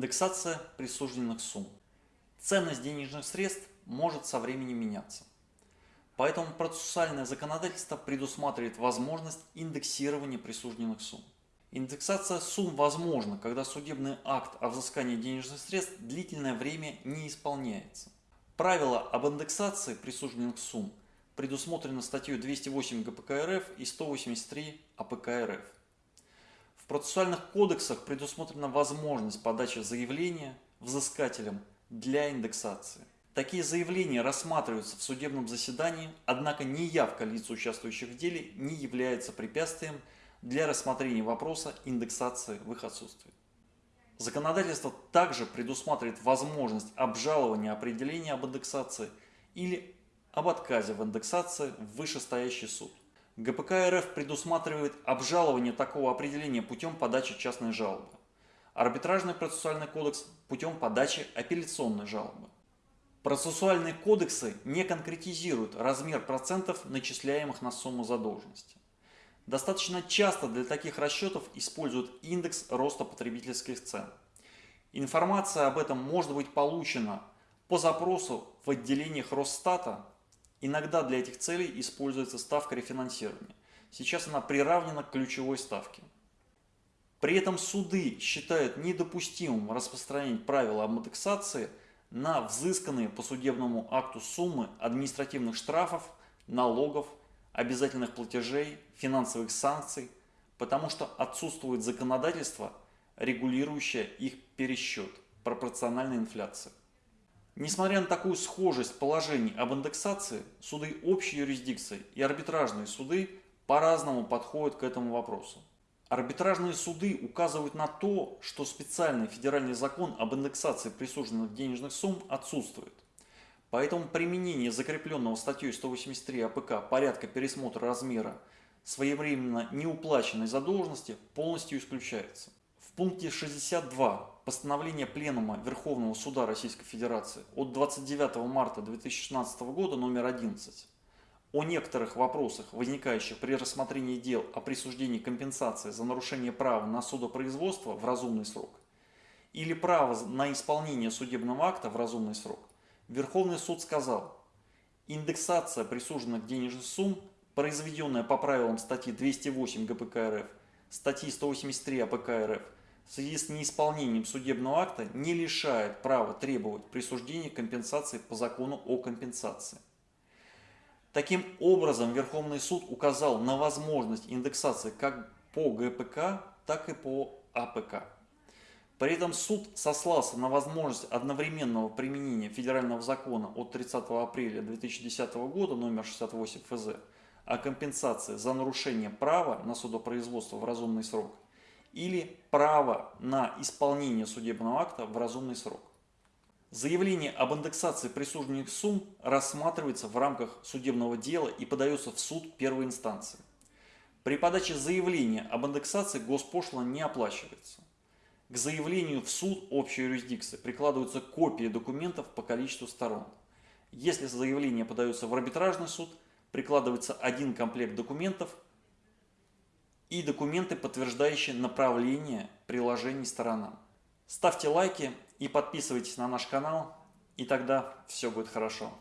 Индексация присужденных сумм. Ценность денежных средств может со временем меняться. Поэтому процессуальное законодательство предусматривает возможность индексирования присужденных сумм. Индексация сумм возможна, когда судебный акт о взыскании денежных средств длительное время не исполняется. Правило об индексации присужденных сумм предусмотрено статьей 208 ГПК РФ и 183 АПК РФ процессуальных кодексах предусмотрена возможность подачи заявления взыскателям для индексации. Такие заявления рассматриваются в судебном заседании, однако неявка лиц, участвующих в деле, не является препятствием для рассмотрения вопроса индексации в их отсутствии. Законодательство также предусматривает возможность обжалования определения об индексации или об отказе в индексации в вышестоящий суд. ГПК РФ предусматривает обжалование такого определения путем подачи частной жалобы. Арбитражный процессуальный кодекс путем подачи апелляционной жалобы. Процессуальные кодексы не конкретизируют размер процентов, начисляемых на сумму задолженности. Достаточно часто для таких расчетов используют индекс роста потребительских цен. Информация об этом может быть получена по запросу в отделениях Росстата Иногда для этих целей используется ставка рефинансирования. Сейчас она приравнена к ключевой ставке. При этом суды считают недопустимым распространять правила об индексации на взысканные по судебному акту суммы административных штрафов, налогов, обязательных платежей, финансовых санкций, потому что отсутствует законодательство, регулирующее их пересчет, пропорциональной инфляции. Несмотря на такую схожесть положений об индексации, суды общей юрисдикции и арбитражные суды по-разному подходят к этому вопросу. Арбитражные суды указывают на то, что специальный федеральный закон об индексации присужденных денежных сумм отсутствует. Поэтому применение закрепленного статьей 183 АПК порядка пересмотра размера своевременно неуплаченной задолженности полностью исключается. В пункте 62 постановления Пленума Верховного Суда Российской Федерации от 29 марта 2016 года номер 11 о некоторых вопросах, возникающих при рассмотрении дел о присуждении компенсации за нарушение права на судопроизводство в разумный срок или право на исполнение судебного акта в разумный срок, Верховный суд сказал, индексация присужденных денежных сумм, произведенная по правилам статьи 208 ГПК РФ, статьи 183 АПК РФ, в связи с неисполнением судебного акта не лишает права требовать присуждения компенсации по закону о компенсации. Таким образом, Верховный суд указал на возможность индексации как по ГПК, так и по АПК. При этом суд сослался на возможность одновременного применения федерального закона от 30 апреля 2010 года номер 68 ФЗ о компенсации за нарушение права на судопроизводство в разумный срок или право на исполнение судебного акта в разумный срок. Заявление об индексации присужденных сумм рассматривается в рамках судебного дела и подается в суд первой инстанции. При подаче заявления об индексации госпошлина не оплачивается. К заявлению в суд общей юрисдикции прикладываются копии документов по количеству сторон. Если заявление подается в арбитражный суд, прикладывается один комплект документов и документы, подтверждающие направление приложений сторонам. Ставьте лайки и подписывайтесь на наш канал, и тогда все будет хорошо.